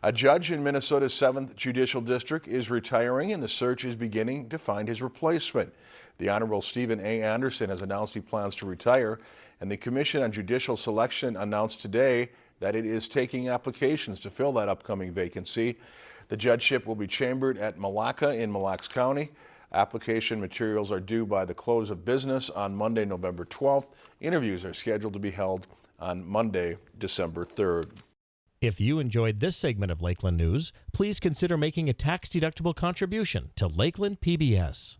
A judge in Minnesota's 7th Judicial District is retiring and the search is beginning to find his replacement. The Honorable Stephen A. Anderson has announced he plans to retire and the Commission on Judicial Selection announced today that it is taking applications to fill that upcoming vacancy. The judgeship will be chambered at Lacs in Mille Lacs County. Application materials are due by the close of business on Monday, November 12th. Interviews are scheduled to be held on Monday, December 3rd. If you enjoyed this segment of Lakeland News, please consider making a tax-deductible contribution to Lakeland PBS.